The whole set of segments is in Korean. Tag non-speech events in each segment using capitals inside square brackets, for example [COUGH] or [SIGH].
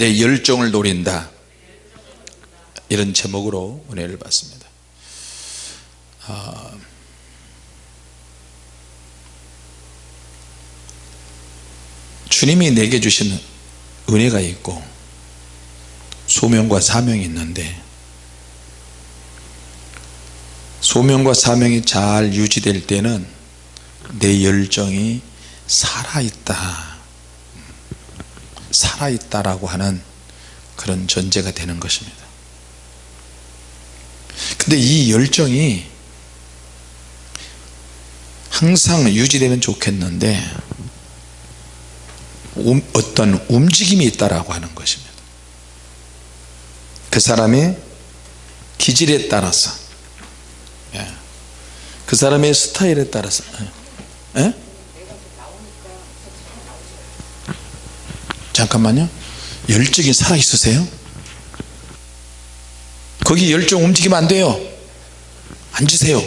내 열정을 노린다. 이런 제목으로 은혜를 받습니다. 아, 주님이 내게 주신 은혜가 있고 소명과 사명이 있는데 소명과 사명이 잘 유지될 때는 내 열정이 살아있다 살아있다라고 하는 그런 전제가 되는 것입니다 근데 이 열정이 항상 유지되면 좋겠는데 음, 어떤 움직임이 있다라고 하는 것입니다 그 사람의 기질에 따라서 예. 그 사람의 스타일에 따라서 예? 잠깐만요. 열정이 살아있으세요? 거기 열정 움직이면 안 돼요. 앉으세요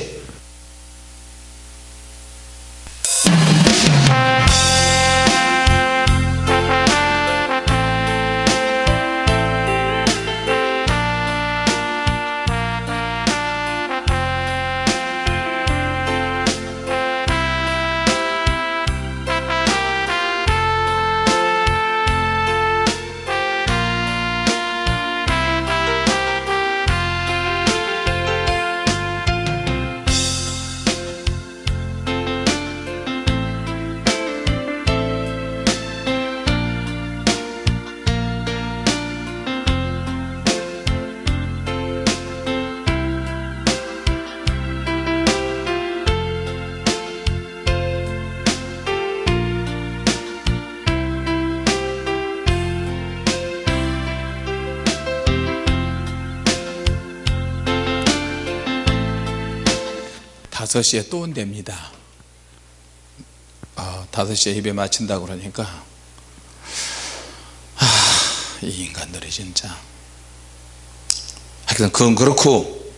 다섯 시에 또 온답니다. 아, 다섯 시에 예배 마친다 그러니까. 아, 이 인간들이 진짜. 하여튼 그건 그렇고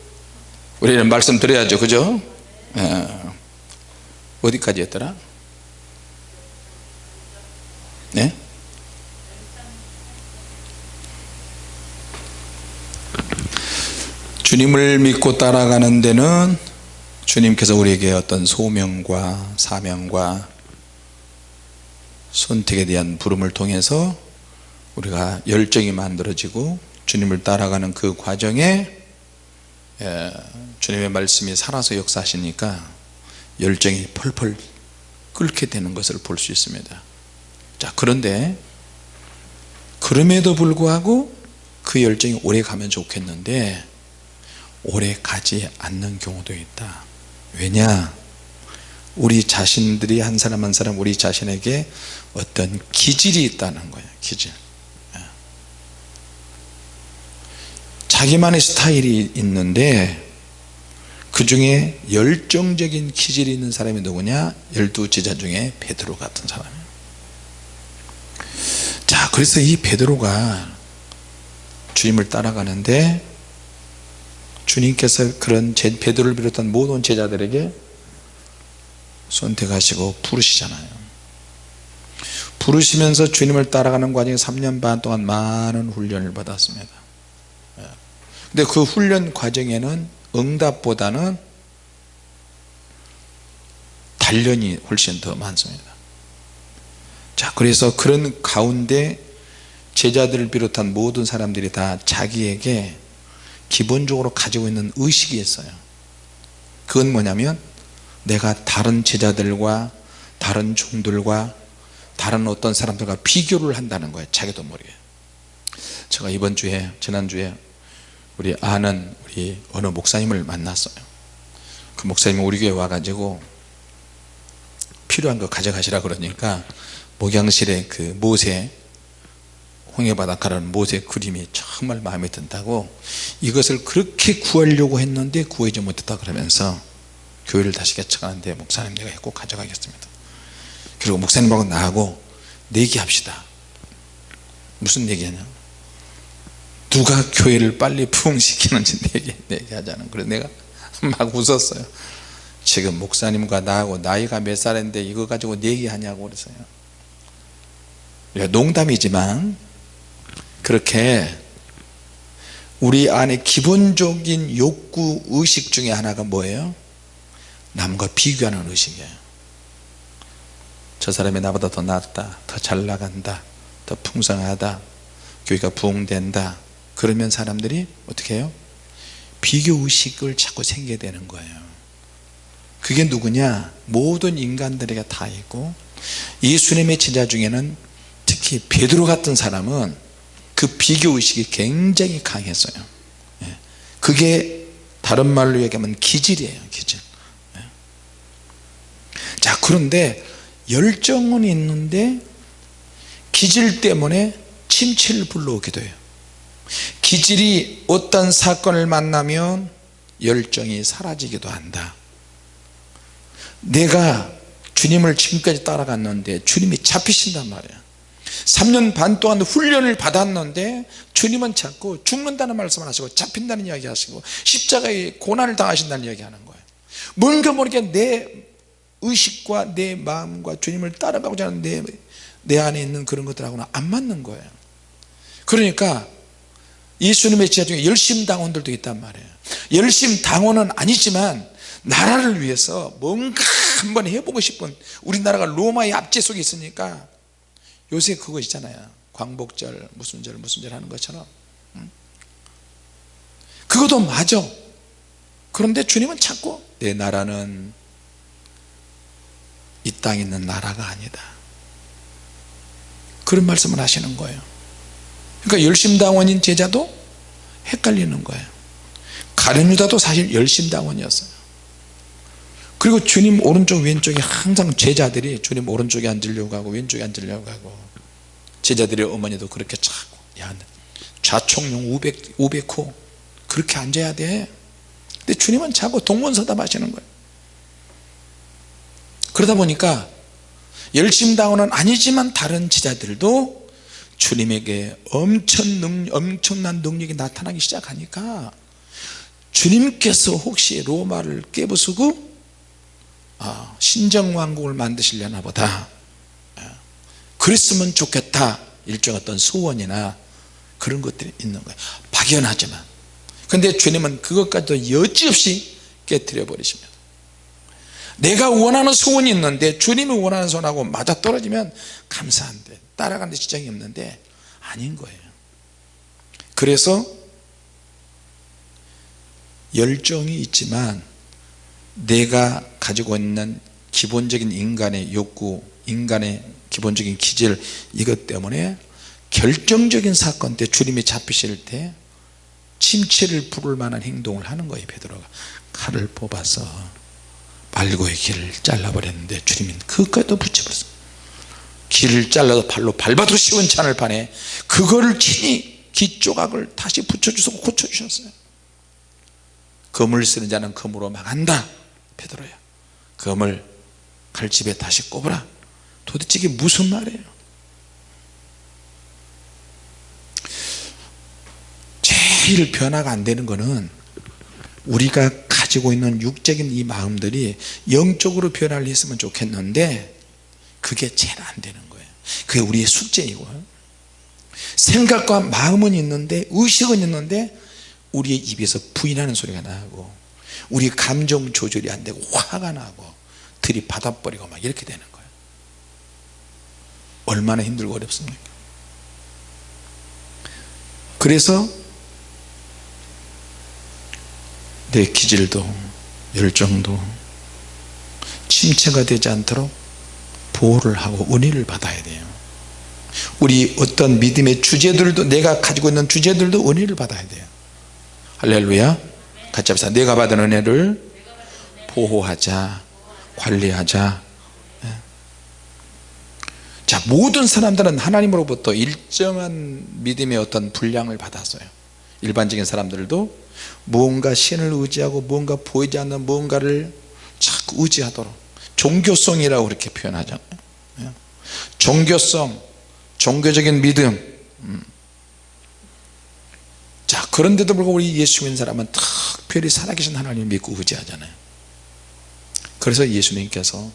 우리는 말씀드려야죠. 그죠? 예. 어디까지 했더라? 네? 주님을 믿고 따라가는 데는 주님께서 우리에게 어떤 소명과 사명과 선택에 대한 부름을 통해서 우리가 열정이 만들어지고 주님을 따라가는 그 과정에 예, 주님의 말씀이 살아서 역사하시니까 열정이 펄펄 끓게 되는 것을 볼 수 있습니다. 자 그런데 그럼에도 불구하고 그 열정이 오래 가면 좋겠는데 오래 가지 않는 경우도 있다 왜냐? 우리 자신들이 한 사람 한 사람 우리 자신에게 어떤 기질이 있다는 거예요 기질. 예. 자기만의 스타일이 있는데 그 중에 열정적인 기질이 있는 사람이 누구냐? 열두 제자 중에 베드로 같은 사람이에요. 자 그래서 이 베드로가 주님을 따라가는데 주님께서 그런 베드로를 비롯한 모든 제자들에게 선택하시고 부르시잖아요. 부르시면서 주님을 따라가는 과정에 3년 반 동안 많은 훈련을 받았습니다. 예. 근데 그 훈련 과정에는 응답보다는 단련이 훨씬 더 많습니다. 자 그래서 그런 가운데 제자들을 비롯한 모든 사람들이 다 자기에게 기본적으로 가지고 있는 의식이 있어요. 그건 뭐냐면 내가 다른 제자들과 다른 종들과 다른 어떤 사람들과 비교를 한다는 거예요. 자기도 모르게. 제가 이번 주에 지난주에 우리 아는 우리 어느 목사님을 만났어요. 그 목사님이 우리 교회 와가지고 필요한 거 가져가시라 그러니까 목양실에 그 모세 홍해바닷가라는 모세 그림이 정말 마음에 든다고 이것을 그렇게 구하려고 했는데 구하지 못했다 그러면서 교회를 다시 개척하는데 목사님 내가 꼭 가져가겠습니다. 그리고 목사님하고 나하고 내기합시다. 무슨 얘기하냐? 누가 교회를 빨리 부흥시키는지 [LAUGHS] 내기, 내기하자는 그래서 내가 [LAUGHS] 막 웃었어요. 지금 목사님과 나하고 나이가 몇 살인데 이거 가지고 내기하냐고 그랬어요. 농담이지만 그렇게 우리 안에 기본적인 욕구 의식 중에 하나가 뭐예요? 남과 비교하는 의식이에요. 저 사람이 나보다 더 낫다 더 잘 나간다 더 풍성하다 교회가 부흥된다. 그러면 사람들이 어떻게 해요? 비교 의식을 자꾸 생기게 되는 거예요. 그게 누구냐? 모든 인간들에게 다 있고 예수님의 제자 중에는 특히 베드로 같은 사람은 그 비교 의식이 굉장히 강했어요. 예. 그게 다른 말로 얘기하면 기질이에요 기질. 예. 자 그런데 열정은 있는데 기질 때문에 침체를 불러오기도 해요. 기질이 어떤 사건을 만나면 열정이 사라지기도 한다. 내가 주님을 지금까지 따라갔는데 주님이 잡히신단 말이야 3년 반 동안 훈련을 받았는데 주님은 자꾸 죽는다는 말씀을 하시고 잡힌다는 이야기 하시고 십자가에 고난을 당하신다는 이야기 하는 거예요. 뭔가 모르게 내 의식과 내 마음과 주님을 따라가고자 하는 내, 내 안에 있는 그런 것들하고는 안 맞는 거예요. 그러니까 예수님의 제자 중에 열심 당원들도 있단 말이에요. 열심 당원은 아니지만 나라를 위해서 뭔가 한번 해보고 싶은 우리나라가 로마의 압제 속에 있으니까 요새 그거 있잖아요. 광복절 무슨 절 무슨 절 하는 것처럼. 응? 그것도 맞아. 그런데 주님은 자꾸 내 나라는 이 땅에 있는 나라가 아니다. 그런 말씀을 하시는 거예요. 그러니까 열심당원인 제자도 헷갈리는 거예요. 가룟유다도 사실 열심당원이었어요 그리고 주님 오른쪽 왼쪽에 항상 제자들이 주님 오른쪽에 앉으려고 하고 왼쪽에 앉으려고 하고. 제자들의 어머니도 그렇게 자꾸 야 좌총용 500, 500호. 그렇게 앉아야 돼. 근데 주님은 자꾸 동문서답 하시는 거예요. 그러다 보니까 열심당원은 아니지만 다른 제자들도 주님에게 엄청 능, 엄청난 능력이 나타나기 시작하니까 주님께서 혹시 로마를 깨부수고 아, 신정왕국을 만드시려나 보다. 아, 그랬으면 좋겠다. 일종의 어떤 소원이나 그런 것들이 있는 거예요 박연하지만. 근데 주님은 그것까지도 여지없이 깨뜨려 버리십니다. 내가 원하는 소원이 있는데 주님이 원하는 소원하고 맞아떨어지면 감사한데 따라가는 데 지장이 없는데 아닌 거예요. 그래서 열정이 있지만 내가 가지고 있는 기본적인 인간의 욕구 인간의 기본적인 기질 이것 때문에 결정적인 사건 때 주님이 잡히실 때 침체를 부를 만한 행동을 하는 거예요 베드로가. 칼을 뽑아서 말고의 길을 잘라버렸는데 주님은 그것까지도 붙여버렸어요. 길을 잘라서 발로 밟아도 시원찮을 판에 그거를 친히 기 조각을 다시 붙여주시고 고쳐주셨어요. 검을 쓰는 자는 검으로 망한다 베드로야 검을 칼집에 다시 꼽으라. 도대체 이게 무슨 말이에요? 제일 변화가 안 되는 것은 우리가 가지고 있는 육적인 이 마음들이 영적으로 변화를 했으면 좋겠는데 그게 제일 안 되는 거예요. 그게 우리의 숙제이고. 생각과 마음은 있는데 의식은 있는데 우리의 입에서 부인하는 소리가 나고 우리 감정 조절이 안 되고 화가 나고 들이받아버리고 막 이렇게 되는 거예요. 얼마나 힘들고 어렵습니까? 그래서 내 기질도 열정도 침체가 되지 않도록 보호를 하고 은혜를 받아야 돼요. 우리 어떤 믿음의 주제들도 내가 가지고 있는 주제들도 은혜를 받아야 돼요. 할렐루야 같이 합시다 내가 받은 은혜를 보호하자 관리하자 예. 자 모든 사람들은 하나님으로부터 일정한 믿음의 어떤 분량을 받았어요 일반적인 사람들도 무언가 신을 의지하고 무언가 보이지 않는 무언가를 자꾸 의지하도록 종교성이라고 그렇게 표현하잖아요 예. 종교성 종교적인 믿음 음. 자 그런데도 불구하고 우리 예수 믿는 사람은 특별히 살아계신 하나님을 믿고 의지하잖아요. 그래서 예수님께서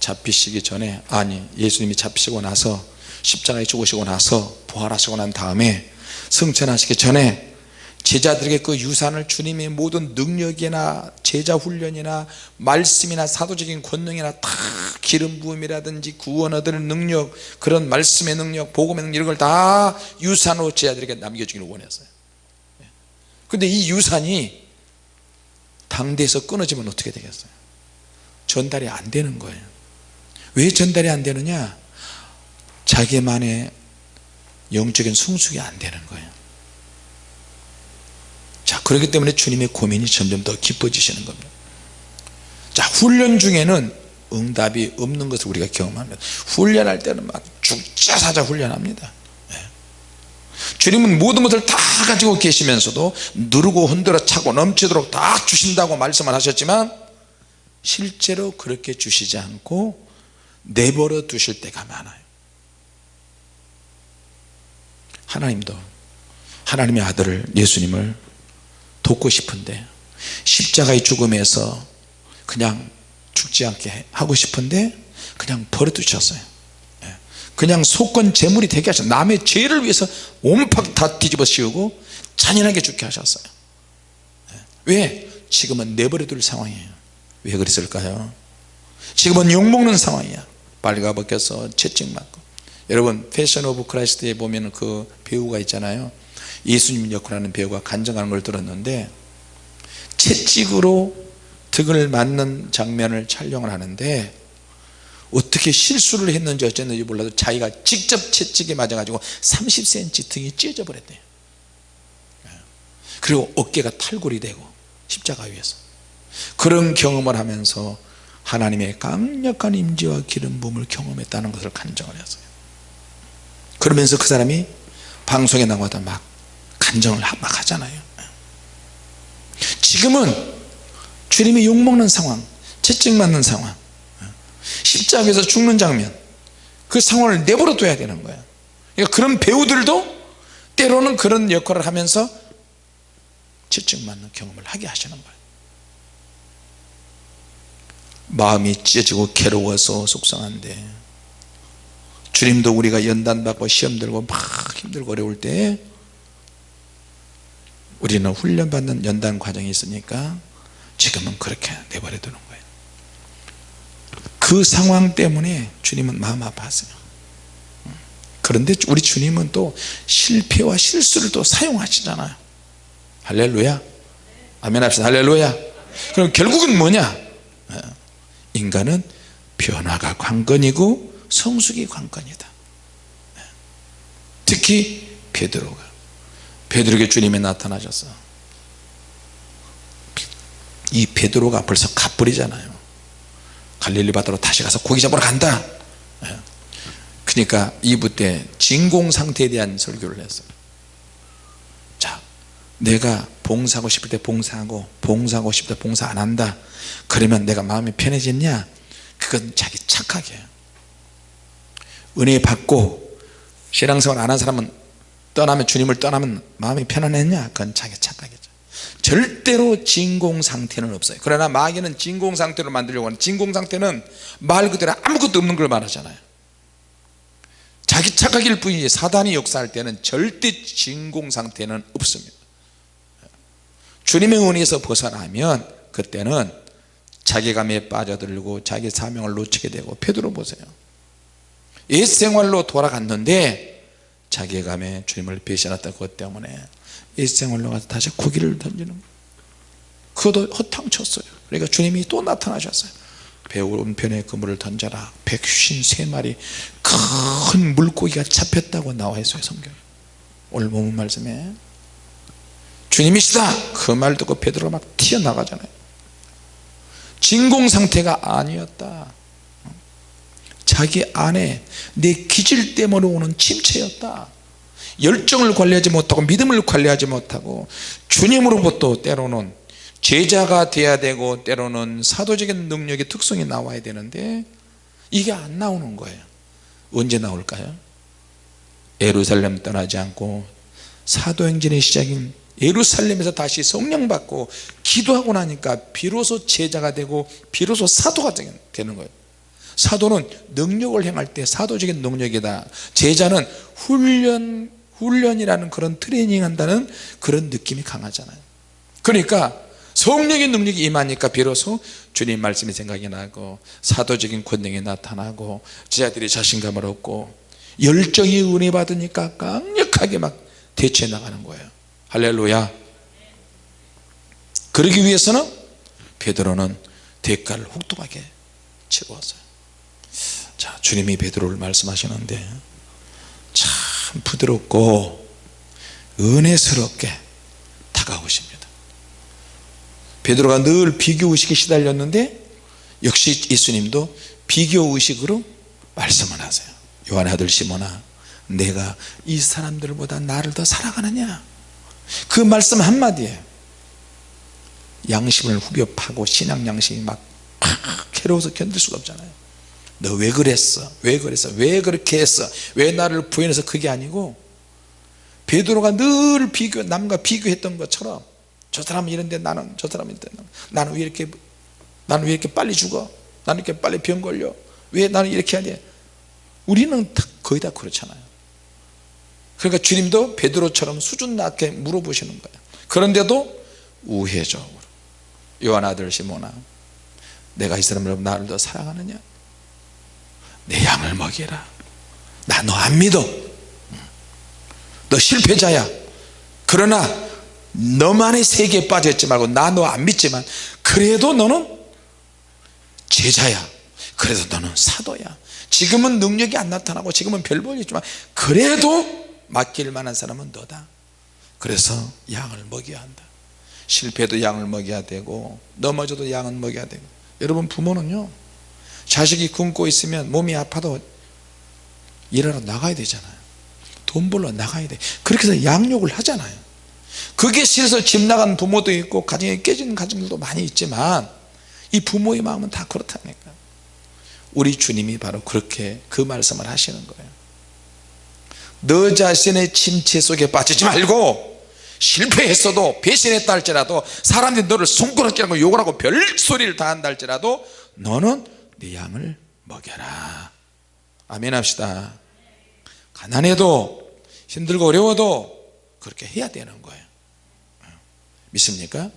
잡히시기 전에 아니 예수님이 잡히시고 나서 십자가에 죽으시고 나서 부활하시고 난 다음에 승천하시기 전에 제자들에게 그 유산을 주님의 모든 능력이나 제자 훈련이나 말씀이나 사도적인 권능이나 다 기름 부음이라든지 구원 얻는 능력 그런 말씀의 능력 복음의 능력 이런 걸 다 유산으로 제자들에게 남겨주기를 원했어요 근데 이 유산이 당대에서 끊어지면 어떻게 되겠어요? 전달이 안 되는 거예요. 왜 전달이 안 되느냐? 자기만의 영적인 성숙이 안 되는 거예요. 자 그렇기 때문에 주님의 고민이 점점 더 깊어지시는 겁니다. 자 훈련 중에는 응답이 없는 것을 우리가 경험합니다. 훈련할 때는 막 죽자 사자 훈련합니다. 예. 주님은 모든 것을 다 가지고 계시면서도 누르고 흔들어 차고 넘치도록 다 주신다고 말씀을 하셨지만 실제로 그렇게 주시지 않고 내버려 두실 때가 많아요 하나님도 하나님의 아들을 예수님을 돕고 싶은데 십자가의 죽음에서 그냥 죽지 않게 하고 싶은데 그냥 버려두셨어요 예. 그냥 속건 제물이 되게 하셨어요 남의 죄를 위해서 온팍 다 뒤집어 씌우고 잔인하게 죽게 하셨어요 예. 왜? 지금은 내버려 둘 상황이에요 왜 그랬을까요? 지금은 욕먹는 상황이야 빨가벗겨서 채찍맞고 여러분 Passion of Christ에 보면 그 배우가 있잖아요 예수님 역할하는 배우가 간증하는 걸 들었는데 채찍으로 등을 맞는 장면을 촬영을 하는데 어떻게 실수를 했는지 어쨌는지 몰라도 자기가 직접 채찍에 맞아 가지고 30cm 등이 찢어져 버렸대요. 그리고 어깨가 탈골이 되고 십자가 위에서. 그런 경험을 하면서 하나님의 강력한 임재와 기름 부음을 경험했다는 것을 간증을 했어요. 그러면서 그 사람이 방송에 나가다 막 간증을 막 하잖아요. 지금은 주님이 욕먹는 상황 채찍 맞는 상황 십자가에서 죽는 장면. 그 상황을 내버려 둬야 되는 거예요 그러니까 그런 배우들도 때로는 그런 역할을 하면서 채찍 맞는 경험을 하게 하시는 거예요. 마음이 찢어지고 괴로워서 속상한데 주님도 우리가 연단 받고 시험 들고 막 힘들고 어려울 때 우리는 훈련받는 연단 과정이 있으니까 지금은 그렇게 내버려 두는 거예요 그 상황 때문에 주님은 마음 아파하세요. 그런데 우리 주님은 또 실패와 실수를 또 사용하시잖아요. 할렐루야. 아멘 합시다. 할렐루야. 그럼 결국은 뭐냐? 어, 인간은 변화가 관건이고 성숙이 관건이다. 네. 특히 베드로가. 베드로에게 주님이 나타나셨어 이 베드로가 벌써 갑불이잖아요 갈릴리 바다로 다시 가서 고기 잡으러 간다. 예. 그러니까 2부 때 진공 상태에 대한 설교를 했어요. 자 내가 봉사하고 싶을 때 봉사하고 봉사하고 싶을 때 봉사 안 한다. 그러면 내가 마음이 편해졌냐? 그건 자기 착각이에요 은혜 받고 신앙생활 안 한 사람은 떠나면 주님을 떠나면 마음이 편안했냐? 그건 자기 착각이죠 절대로 진공 상태는 없어요. 그러나 마귀는 진공 상태로 만들려고 하는 진공 상태는 말 그대로 아무것도 없는 걸 말하잖아요. 자기 착각일 뿐이지 사단이 역사할 때는 절대 진공 상태는 없습니다. 주님의 은혜에서 벗어나면 그때는 자기감에 빠져들고 자기 사명을 놓치게 되고 베드로 보세요. 옛 생활로 돌아갔는데 자괴감에 주님을 배신했다 그것 때문에 일생활로 가서 다시 고기를 던지는 그것도 허탕쳤어요. 그러니까 주님이 또 나타나셨어요. 배우른편에 그물을 던져라. 153마리 큰 물고기가 잡혔다고 나와 있어요 성경에. 오늘 말씀에. 주님이시다! 그 말 듣고 베드로가 막 튀어나가잖아요. 진공 상태가 아니었다. 자기 안에 내 기질 때문에 오는 침체였다 열정을 관리하지 못하고 믿음을 관리하지 못하고 주님으로부터 때로는 제자가 돼야 되고 때로는 사도적인 능력의 특성이 나와야 되는데 이게 안 나오는 거예요. 언제 나올까요? 예루살렘 떠나지 않고 사도행전의 시작인 예루살렘에서 다시 성령 받고 기도하고 나니까 비로소 제자가 되고 비로소 사도가 되는 거예요. 사도는 능력을 행할 때 사도적인 능력이다. 제자는 훈련 훈련이라는 그런 트레이닝 한다는 그런 느낌이 강하잖아요. 그러니까 성령의 능력이 임하니까 비로소 주님 말씀이 생각이 나고 사도적인 권능이 나타나고 제자들이 자신감을 얻고 열정이 은혜 받으니까 강력하게 막 대처해 나가는 거예요. 할렐루야. 그러기 위해서는 베드로는 대가를 혹독하게 치루었어요. 자 주님이 베드로를 말씀하시는데 참 부드럽고 은혜스럽게 다가오십니다. 베드로가 늘 비교의식에 시달렸는데 역시 예수님도 비교의식으로 말씀을 하세요. 요한의 아들 시몬아 내가 이 사람들보다 나를 더 사랑하느냐? 그 말씀 한마디에 양심을 후벼 파고 신앙 양심이 막 괴로워서 견딜 수가 없잖아요 너 왜 그랬어? 왜 그랬어? 왜 그렇게 했어? 왜 나를 부인해서 그게 아니고? 베드로가 늘 비교 남과 비교했던 것처럼 저 사람은 이런데 나는 저 사람은 이런데 나는 왜 이렇게 나는 왜 이렇게 빨리 죽어? 나는 이렇게 빨리 병 걸려? 왜 나는 이렇게 하냐 우리는 다 거의 다 그렇잖아요. 그러니까 주님도 베드로처럼 수준 낮게 물어보시는 거예요. 그런데도 우회적으로. 요한 아들 시모나 내가 이 사람을 나를 더 사랑하느냐 내 양을 먹이라. 나 너 안 믿어. 너 실패자야. 그러나 너만의 세계에 빠져있지 말고 나 너 안 믿지만 그래도 너는 제자야. 그래서 너는 사도야. 지금은 능력이 안 나타나고 지금은 별 볼일 있지만 그래도 맡길 만한 사람은 너다. 그래서 양을 먹여야 한다. 실패도 양을 먹여야 되고 넘어져도 양은 먹여야 되고. 여러분 부모는요 자식이 굶고 있으면 몸이 아파도 일하러 나가야 되잖아요. 돈 벌러 나가야 돼. 그렇게 해서 양육을 하잖아요. 그게 싫어서 집 나간 부모도 있고 가정이 깨지는 가정들도 많이 있지만 이 부모의 마음은 다 그렇다니까. 우리 주님이 바로 그렇게 그 말씀을 하시는 거예요. 너 자신의 침체 속에 빠지지 말고 실패했어도 배신했다 할지라도 사람들이 너를 손가락질하고 욕을 하고 별소리를 다 한다 할지라도 너는 네 양을 먹여라. 아멘 합시다. 가난해도 힘들고 어려워도 그렇게 해야 되는 거예요. 믿습니까?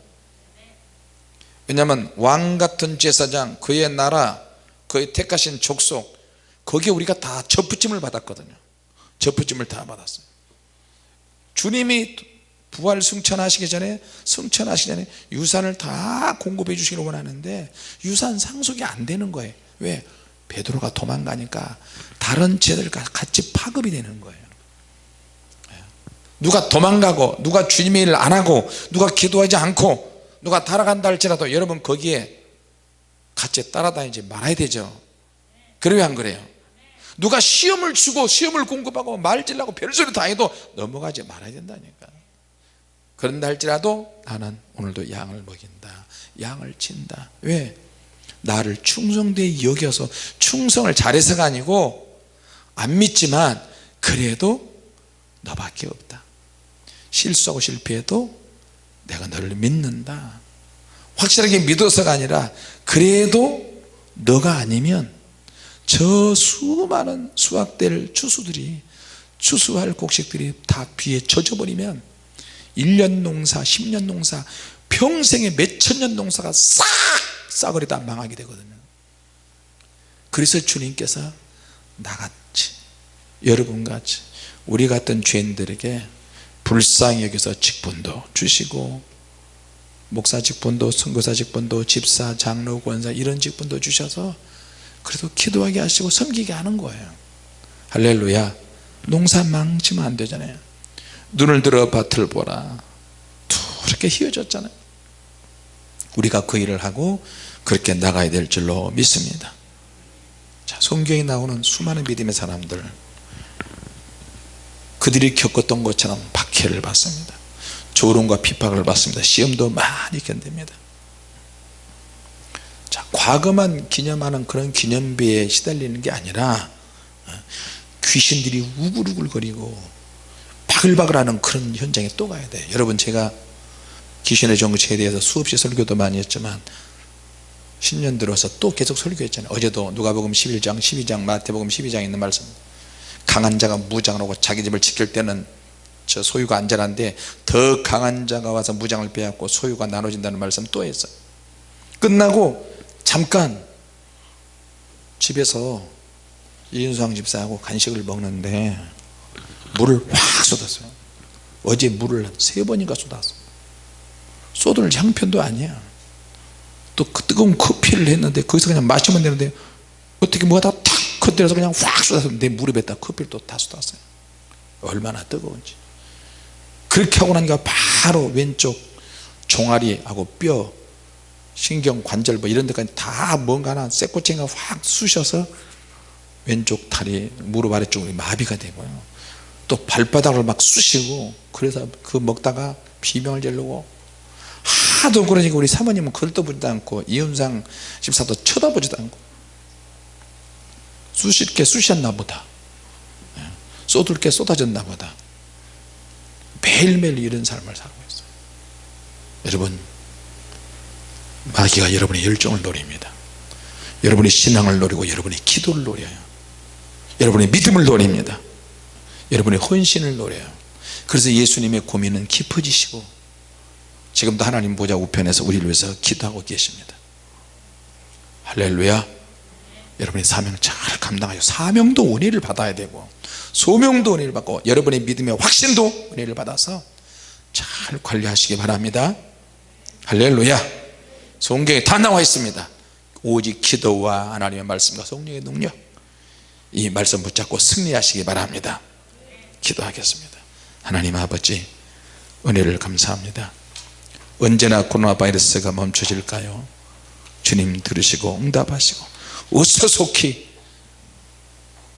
왜냐하면 왕 같은 제사장 그의 나라 그의 택하신 족속 거기에 우리가 다 접붙임을 받았거든요. 접붙임을 다 받았어요. 주님이 부활 승천하시기 전에 승천하시기 전에 유산을 다 공급해 주시기를 원하는데 유산 상속이 안 되는 거예요. 왜? 베드로가 도망가니까 다른 제들과 같이 파급이 되는 거예요. 누가 도망가고 누가 주님의 일을 안 하고 누가 기도하지 않고 누가 따라간다 할지라도 여러분 거기에 같이 따라다니지 말아야 되죠. 그래요 안 그래요. 누가 시험을 주고 시험을 공급하고 말질라고 별소리 다 해도 넘어가지 말아야 된다니까 그런다 할지라도 나는 오늘도 양을 먹인다. 양을 친다. 왜? 나를 충성되이 여겨서 충성을 잘해서가 아니고 안 믿지만 그래도 너밖에 없다. 실수하고 실패해도 내가 너를 믿는다. 확실하게 믿어서가 아니라 그래도 너가 아니면 저 수많은 수확될 추수들이 추수할 곡식들이 다 비에 젖어버리면 1년 농사 10년 농사 평생에 몇천 년 농사가 싹 싸그리 다 망하게 되거든요. 그래서 주님께서 나같이 여러분같이 우리 같은 죄인들에게 불쌍히 여기서 직분도 주시고 목사 직분도 선교사 직분도 집사 장로 권사 이런 직분도 주셔서 그래도 기도하게 하시고 섬기게 하는 거예요. 할렐루야. 농사 망치면 안 되잖아요 눈을 들어 밭을 보라. 그렇게 휘어졌잖아요. 우리가 그 일을 하고 그렇게 나가야 될 줄로 믿습니다. 자, 성경에 나오는 수많은 믿음의 사람들. 그들이 겪었던 것처럼 박해를 받습니다. 조롱과 핍박을 받습니다. 시험도 많이 견딥니다. 자, 과거만 기념하는 그런 기념비에 시달리는 게 아니라 어, 귀신들이 우글우글거리고 바글바글하는 그런 현장에 또 가야 돼요 여러분 제가 귀신의 정체에 대해서 수없이 설교도 많이 했지만 10년 들어서 또 계속 설교했잖아요. 어제도 누가복음 11장 12장 마태복음 12장에 있는 말씀. 강한 자가 무장을 하고 자기 집을 지킬 때는 저 소유가 안전한데 더 강한 자가 와서 무장을 빼앗고 소유가 나눠진다는 말씀 또 했어요. 끝나고 잠깐 집에서 이윤수왕 집사하고 간식을 먹는데 물을 확 쏟았어요. 어제 물을 세 번인가 쏟았어. 쏟을 형편도 아니야. 또 그 뜨거운 커피를 했는데 거기서 그냥 마시면 되는데 어떻게 뭐가 다 탁 건드려서 그냥 확 쏟아서 내 무릎에다 커피를 또 다 쏟았어요. 얼마나 뜨거운지. 그렇게 하고 나니까 바로 왼쪽 종아리하고 뼈 신경 관절 뭐 이런 데까지 다 뭔가 하나 쇠꼬챙이가 확 쑤셔서 왼쪽 다리 무릎 아래쪽이 마비가 되고요 또 발바닥을 막 쑤시고 그래서 그 먹다가 비명을 지르고 하도 그러니까 우리 사모님은 걸떠보지도 않고 이은상 집사도 쳐다보지도 않고 쑤실 게 쑤셨나 보다. 예. 쏟을 게 쏟아졌나 보다. 매일매일 이런 삶을 살고 있어요. 여러분 마귀가 여러분의 열정을 노립니다. 여러분의 신앙을 노리고 여러분의 기도를 노려요. 여러분의 믿음을 노립니다 여러분의 헌신을 노려요. 그래서 예수님의 고민은 깊어지시고 지금도 하나님 보좌 우편에서 우리를 위해서 기도하고 계십니다. 할렐루야. 여러분의 사명 잘 감당하여 사명도 은혜를 받아야 되고 소명도 은혜를 받고 여러분의 믿음의 확신도 은혜를 받아서 잘 관리하시기 바랍니다. 할렐루야. 성경에 다 나와 있습니다. 오직 기도와 하나님의 말씀과 성령의 능력. 이 말씀 붙잡고 승리하시기 바랍니다 기도하겠습니다. 하나님 아버지 은혜를 감사합니다. 언제나 코로나 바이러스가 멈춰질까요? 주님 들으시고 응답하시고 어서 속히